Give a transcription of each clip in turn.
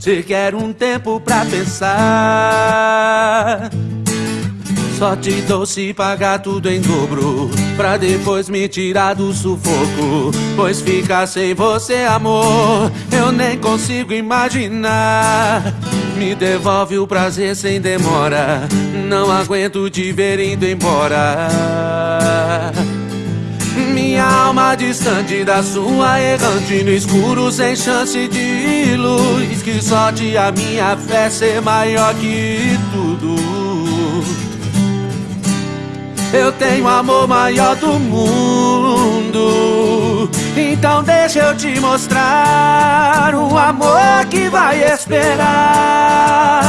Você quer um tempo pra pensar. Só te dou se pagar tudo em dobro Pra depois me tirar do sufoco. Pois ficar sem você, amor Eu nem consigo imaginar. Me devolve o prazer sem demora Não aguento te ver indo embora distante da sua errante no escuro sem chance de luz Que sorte a minha fé ser maior que tudo eu tenho amor maior do mundo. Então deixa eu te mostrar um amor que vai esperar.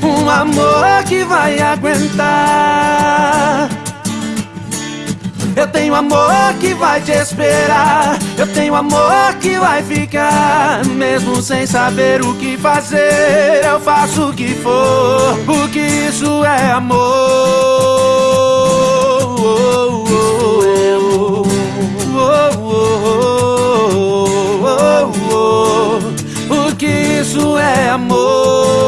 Um amor que vai aguentar. Tenho amor que vai te esperar. Eu tenho amor que vai ficar. Mesmo sem saber o que fazer, eu faço o que for. Porque isso é amor. Porque isso é amor.